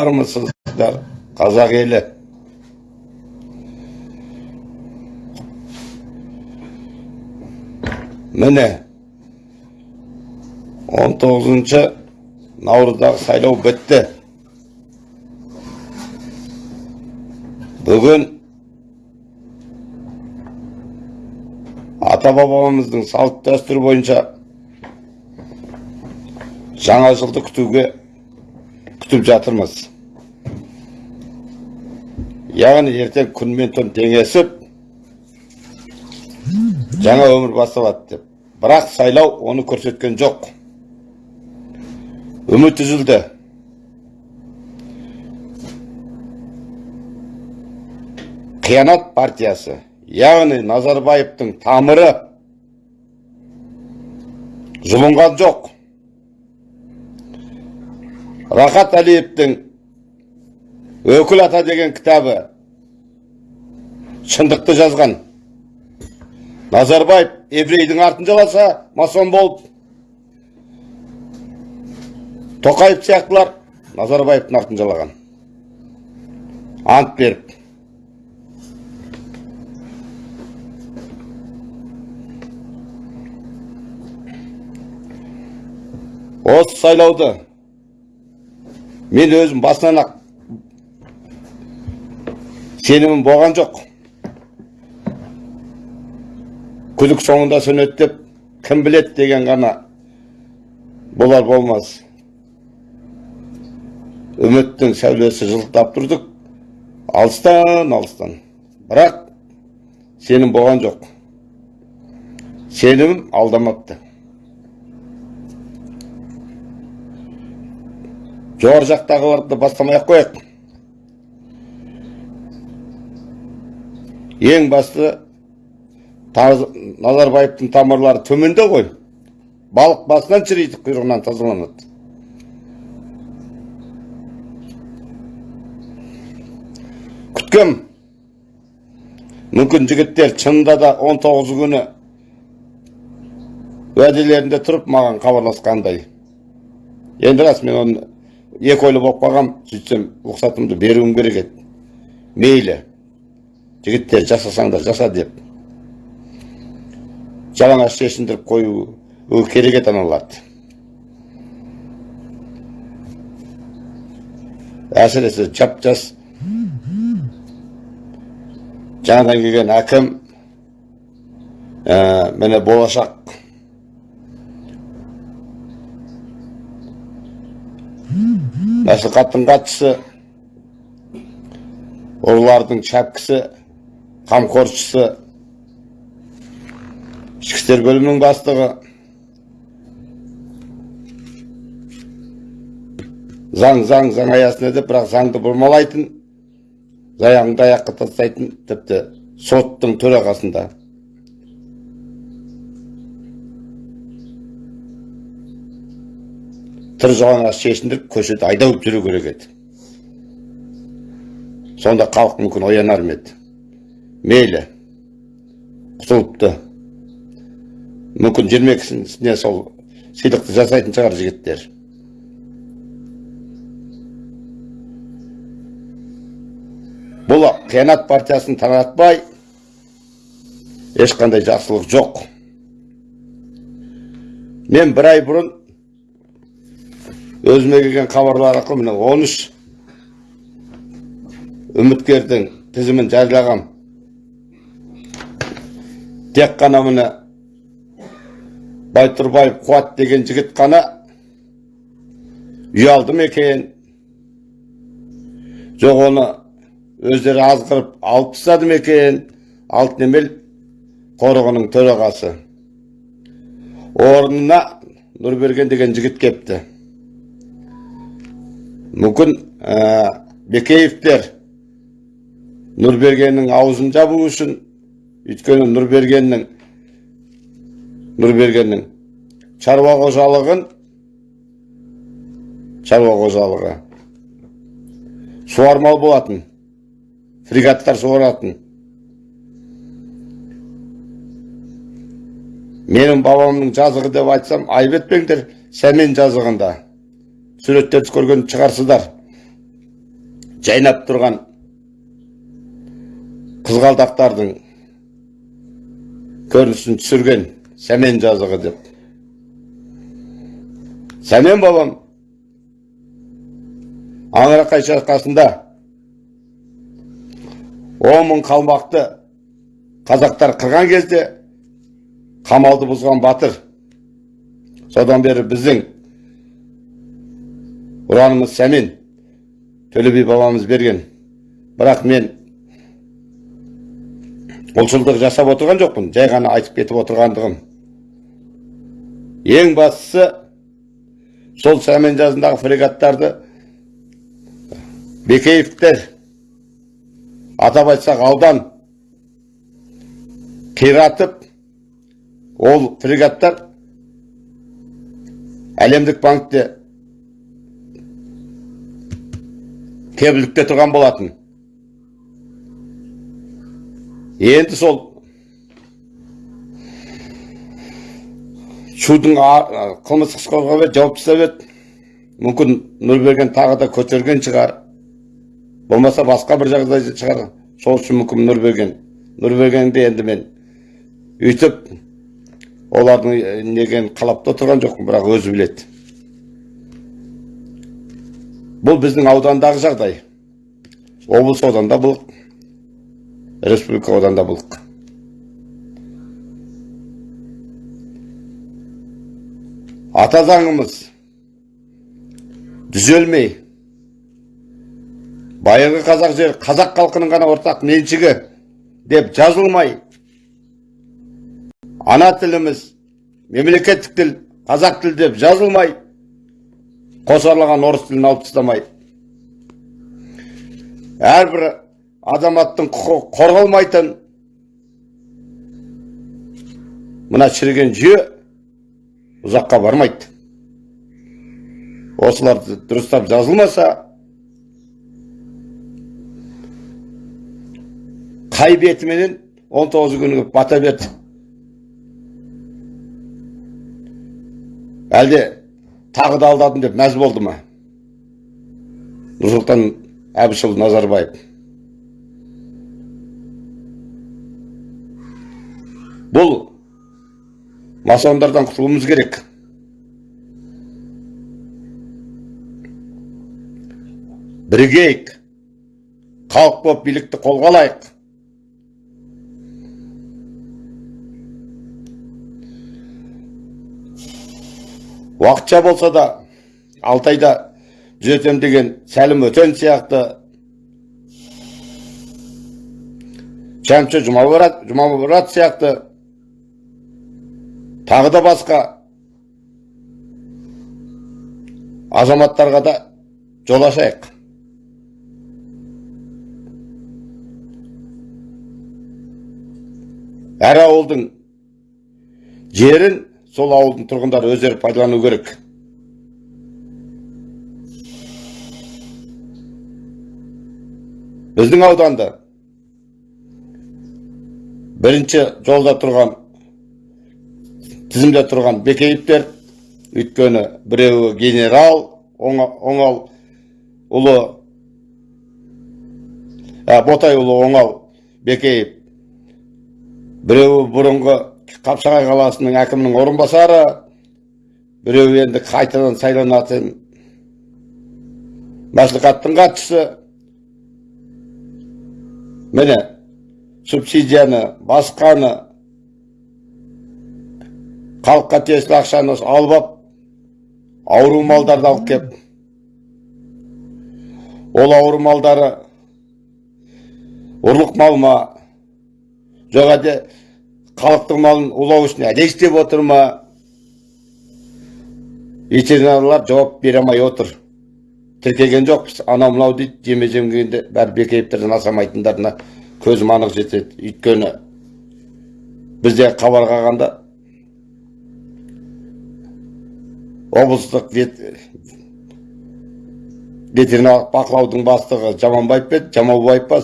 армысыздар қазақ елі. Міне 19 наурыздағы сайлау бітті. Бүгін ата бабамыздың салт дәстүрі бойынша жаңа жылды күтуге күтіп жатырмыз. Яғни ертең күн түн теңесіп жаңа өмір басталады деп бірақ сайлау оны көрсеткен жоқ үміт үзілді қиянат партиясы. яғни назарбаевтың тамыры жұлынған жоқ рахат әлиевтің өкіл ата деген кітабы шындықты жазған. Назарбаев еврейдің артын жаласа масон болып. Тоқаев сияқтылар назарбаевтың артын жалаған. Ант беріп. Осы сайлауды мен өзім басынан ақ сенімім болған жоқ. Күдік соңында сөнеді деп кім білет деген ғана болар болмас. Үміттің сәулесі жылтап тұрдық. Алыстан алыстан. Бірақ сенім болған жоқ. Сенімім алдамапты. Жоғары жақтағыларды бастамай ақ қояйық. Ең басты назарбаевтың тамырлары төменде ғой. Балық басынан шіриді құйрығынан тазаланады. Күткем мүмкін жігіттер шынында да 19 күні уәделерінде тұрып маған хабарласқандай. Енді рас мен оны екі ойлы болып қалғам сөйтсем рұқсатымды беруім керек еді. Мейлі. Жігіттер жасасаңдар жаса деп. Жалаңаш шешіндіріп қою керек еді аналарды әсіресе жап жас жаңадан келген әкім ә, міне болашақ. Мәслихаттың хатшысы ұрылардың шәпкісі қамқоршысы ішкі істер бөлімінің бастығы заң заң заң аясында деп бірақ заңды бұрмалайтын аяғыңды аяққа тастайтын тіпті соттың төрағасында. Жалаңаш шешіндіріп көшеде айдап жүру керек еді. Сонда халық мүмкін оянар ма еді? Мейлі құтылыпты. Мүмкін жиырма сол сыйлықты жасайтын шығар жігіттер. Бұл қиянат партиясын таратпай ешқандай жақсылық жоқ. Мен бір ай бұрын өзіме келген хабарлар арқылы міне он үш үміткердің тізімін жариялағам. Тек қана міне байтұрбаев қуат деген жігіт қана ұялды ма екен? Жоқ оны өздері азғырып алып тастады ма екен? Алтынемел қорығының төрағасы. Орнына нұрберген деген жігіт кепті. Мүмкін ә, бекеевтер нұрбергеннің аузын жабу үшін өйткені нұрбергеннің нұрбергеннің шаруа қожалығын шаруа қожалығы. Суармал болатын фрегаттар суаратын. Менің бабамның жазығы деп айтсам айып сәмен жазығында. Суреттерді көрген шығарсыздар. Жайнап тұрған қызғалдақтардың көрінісін түсірген сәмен жазығы деп. Сәмен бабам аңырақай шайқасында он қалмақты қазақтар қырған кезде қамалды бұзған батыр. Содан бері біздің ұранымыз сәмен төле би бабамыз берген. Бірақ мен ұлтшылдық жасап отырған жоқпын. Жай ғана айтып кетіп отырғандығым. Ең бастысы сол сәмен жазындағы фрегаттарды бекеевтер атап айтсақ аудан қиратып ол фрегаттар әлемдік банкте кепілдікте тұрған болатын. Енді сол шудың қылмыстық іс қозғап жауып тастап еді. Мүмкін нұрберген тағы да көтерген шығар. Болмаса басқа бір жағдай шығар. Сол үшін мүмкін нұрберген нұрбергенді енді мен? Үйтіп олардың неген қалап та тұрған жоқпын бірақ өзі біледі. Бұл біздің аудандағы жағдай. Облыс ауданда бұл. Республика ауданда былық ата заңымыз түзелмей байырғы қазақ жері қазақ халқының ғана ортақ меншігі деп жазылмай ана тіліміз мемлекеттік тіл қазақ тілі деп жазылмай қосарлаған орыс тілін алып тастамай әрбір азаматтың құқығы қорғалмайтын. Мына шіріген жүйе ұзаққа бармайды. Осылар дұрыстап жазылмаса қай бетіменен 19 күні бата берді. Әлде тағы да алдадым деп мәз болды ма? Нұрсұлтан әбішұлы назарбаев. Бұл масондардан құтылуымыз керек. Бірігейік. Халық болып билікті қолға алайық. Уақытша болса да алтайда түзетем деген сәлім өтен сияқты. Шәмші жұмабұрат сияқты тағы да басқа азаматтарға да жол ашайық. Әр ауылдың жерін сол ауылдың тұрғындары өздері пайдалану керек. Біздің ауданда бірінші жолда тұрған тізімде тұрған бекеевтер өйткені біреуі генерал оңал ұлы ботайұлы оңал бекеев біреуі бұрынғы қапшағай қаласының әкімінің орынбасары біреуі енді қайтадан сайланатын мәслихаттың хатшысы. Міне субсидияны басқаны халыққа тиесілі ақшаны алып алып ауру малдарды алып келіп ол ауру малдары ұрлық мал ма? Жоқ әлде халықтың малын улау үшін әлде істеп отыр ма? Ветеринарлар жауап бере алмай отыр. Тіркеген жоқпыз анау мынау дейді жеме жемгенде бәрі бекеевтерден асамайтындарына көзім анық жетеді. Өйткені бізде хабар қалғанда облыстық ветеринарлық бақылаудың бастығы жаманбаев пе жамаубаев па?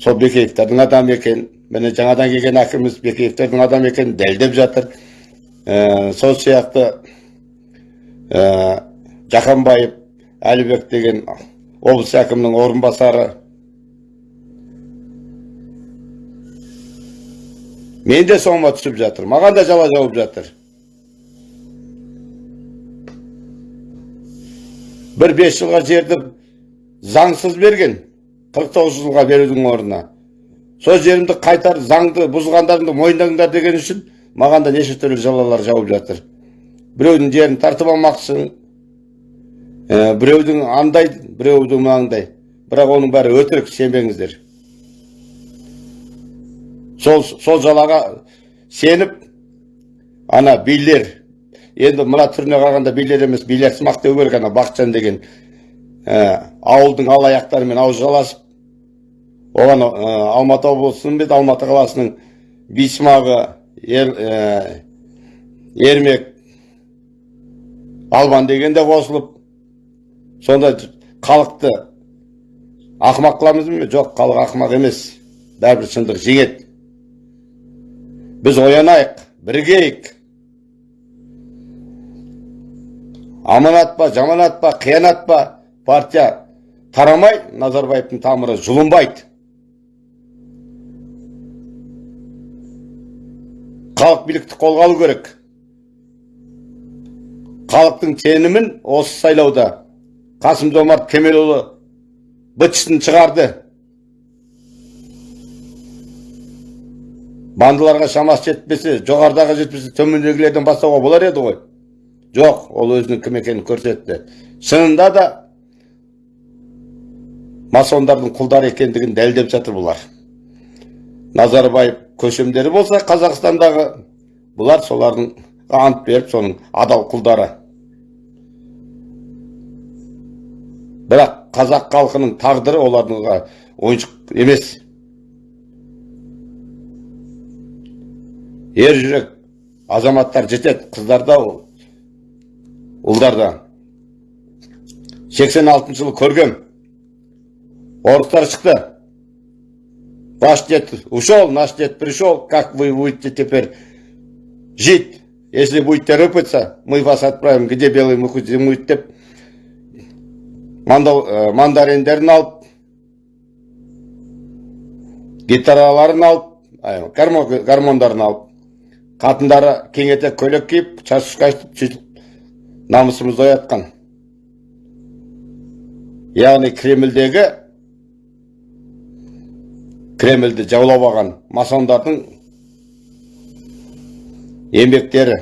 Сол бекеевтердің адамы екен. Міне жаңадан келген әкіміміз бекеевтердің адамы екенін дәлдеп жатыр. Ә, сол сияқты ә, жақанбаев әлібек деген облыс әкімінің орынбасары. Мен де соңыма түсіп жатыр маған да жала жауып жатыр. Бір бес жылға жерді заңсыз берген 49 жылға берудің орнына сол жерімді қайтар заңды бұзғандарыңды мойындаңдар деген үшін маған да неше түрлі жалалар жауып жатыр біреудің жерін тартып алмақсың ә, біреудің андай біреудің мынандай бірақ оның бәрі өтірік сенбеңіздер сол сол жалаға сеніп ана билер енді мына түріне қарағанда билер емес билерсымақ деу керек ана бақытжан деген ә, ауылдың алаяқтарымен ауыз жаласып оған ә, алматы облысының бет алматы қаласының бисмағы ер, ә, ермек албан деген де қосылып сонда халықты ақымақ қыламыз ба? Жоқ халық ақымақ емес. Бәрібір шындық жеңеді. Біз оянайық бірігейік. Аманат па жаманат па қиянат па партия тарамай назарбаевтың тамыры жұлынбайды. Халық билікті қолға алу керек. Халықтың сенімін осы сайлауда қасым жомарт кемелұлы бытшысын шығарды. Бандыларға шамасы жетпесе жоғарыдағы жетпесе төмендегілерден бастауға болар еді ғой. Жоқ ол өзінің кім екенін көрсетті шынында да масондардың құлдары екендігін дәлелдеп жатыр бұлар назарбаев көшемдері болса қазақстандағы бұлар солардың ант беріп соның адал құлдары бірақ қазақ халқының тағдыры олардың ойыншық емес ер жүрек азаматтар жетеді қыздарда ұлдарда 86 жылы көргем орыстар шықты Ваш дед ушел, наш дед пришел, как вы будете теперь жить? Если будете рыпаться, мы вас отправим, где белый муху зимует деп мандариндерін алып гитараларын алып гармондарын алып қатындары кең етек көйлек киіп шаш сөйтіп намысымызды оятқан яғни кремльдегі кремльді жаулап алған масондардың еңбектері.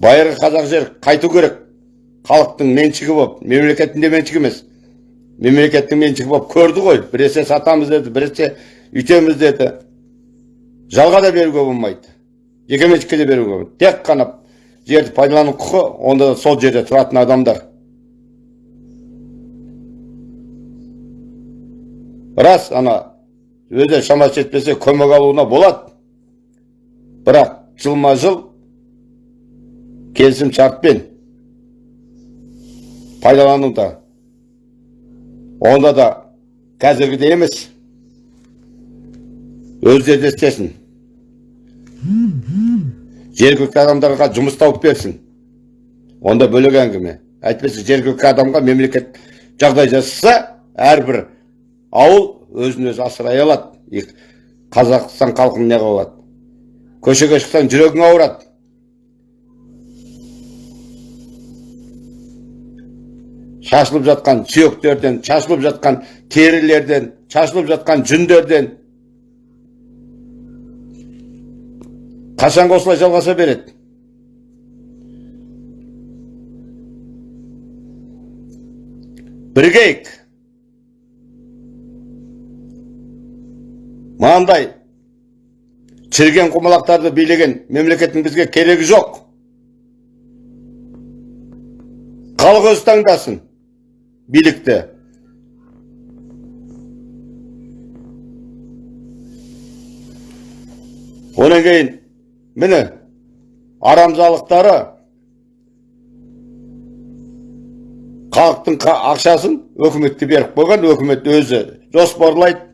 Байырғы қазақ жер қайту керек. Халықтың меншігі болып мемлекеттің де меншігі емес. Мемлекеттің меншігі болып көрді ғой. Біресе сатамыз деді біресе үйтеміз деді. Жалға да беруге болмайды. Жекеменшікке де беруге тек қана жерді пайдалану құқы онда да сол жерде тұратын адамдар. Рас ана өзі шамасы жетпесе көмек алуына болады. Бірақ жылма жыл келісім шартпен пайдалануда. Онда да қазіргідей емес. Өздері де істесін. Жергілікті адамдарға жұмыс тауып берсін. Онда бөлек әңгіме. Әйтпесе жергілікті адамға мемлекет жағдай жасаса әрбір ауыл өзін өзі асырай алады. Қазақстан халқын не қылады көшеге шықсаң жүрегің ауырады. Шашылып жатқан сүйектерден шашылып жатқан терілерден шашылып жатқан жүндерден қашанға осылай жалғаса береді? Бірігейік мынандай. Шіріген құмалақтарды билеген мемлекеттің бізге керегі жоқ. Халық өзі таңдасын билікті. Одан кейін міне арамзалықтары халықтың ақшасын өкіметке беріп қойған өкімет өзі жоспарлайды.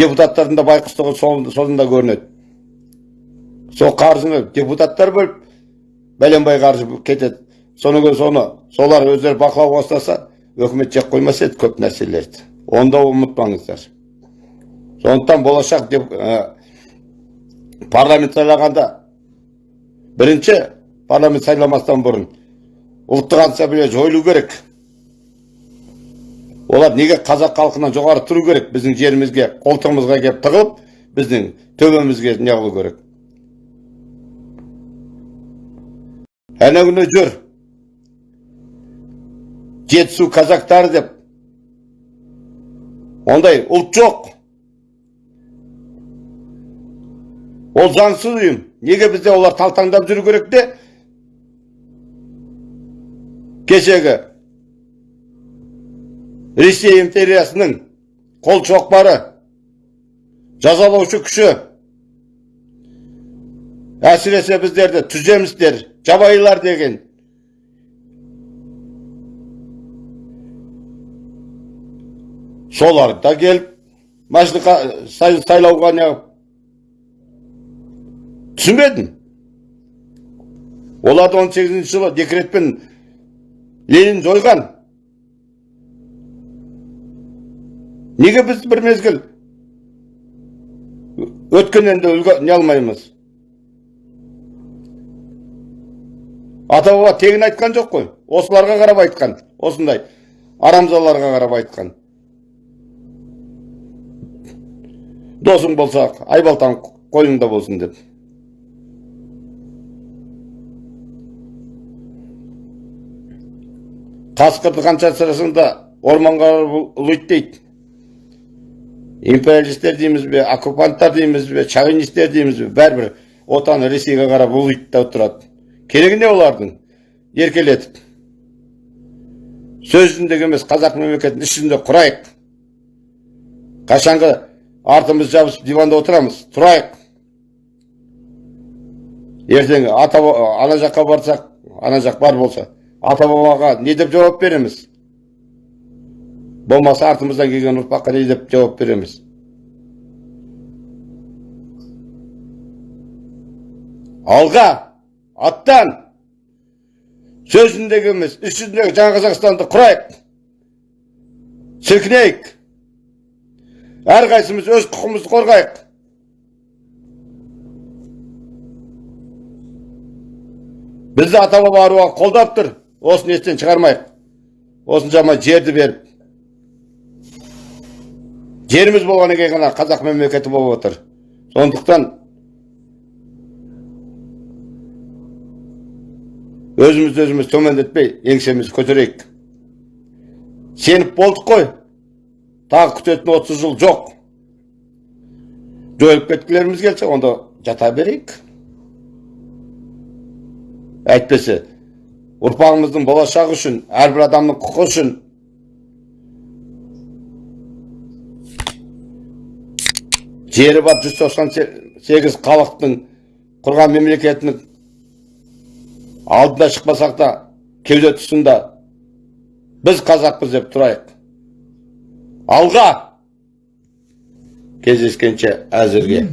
Депутаттардың да байқұстығы соңында көрінеді. Сол қаржыны депутаттар бөліп бәленбай қаржы кетеді. Содан кейін соны солар өздері бақылауға ұстаса өкімет жеп қоймас еді көп нәрселерді. Оны да ұмытпаңыздар. Сондықтан болашақ деп ә, парламент сайлағанда бірінші парламент сайламастан бұрын ұлттық ассамблея жойылу керек олар неге қазақ халқынан жоғары тұру керек біздің жерімізге қолтығымызға келіп тығылып біздің төбемізге не қылу керек әне күні жүр жетісу казактары деп ондай ұлт жоқ ол заңсыз ұйым неге бізде олар талтаңдап жүру керек те кешегі ресей империясының қол шоқпары жазалаушы күші әсіресе біздерді түземістер жабайылар деген солар да келіп мәжілісқа сай- сайлауға неғып түсінбедім. Оларды 18 жылы декретпен ленин жойған. Неге біз бір мезгіл өткеннен де үлгі не алмаймыз? Ата баба тегін айтқан жоқ қой. Осыларға қарап айтқан. Осындай арамзаларға қарап айтқан. Досың болса айбалтаң қойныңда болсын деп. Қасқырды қанша асырасаң да орманға ұлиды дейді. Империалистер дейміз бе оккупанттар дейміз бе шовинистер дейміз бе бәрібір отаны ресейге қарап ұлиды да тұрады керегі не олардың? Еркелетіп. Сөз жүзіндегі емес қазақ мемлекетінің іс жүзінде құрайық. Қашанғы артымыз жабысып диванда отырамыз тұрайық. Ертең ата ана жаққа барсақ ана жақ бар болса ата бабаға не деп жауап береміз болмаса артымыздан келген ұрпаққа не деп жауап береміз алға аттан сөз жүзіндегі емес іс жүзіндегі жаңа қазақстанды құрайық сілкінейік әрқайсымыз өз құқығымызды қорғайық бізді ата баба аруағы қолдап тұр осыны естен шығармайық осыншама жерді беріп жеріміз болғаннан кейін ғана қазақ мемлекеті болып отыр сондықтан өзімізді өзіміз төмендетпей еңсемізді көтерейік сеніп болдық қой тағы күтетін отыз жыл жоқ жойылып кеткілеріміз келсе онда жата берейік әйтпесе ұрпағымыздың болашағы үшін әрбір адамның құқы үшін жері бар жүз тоқсан сегіз халықтың құрған мемлекетінің алдына шықпасақ та кеуде тұсында біз қазақпыз деп тұрайық алға кездескенше әзірге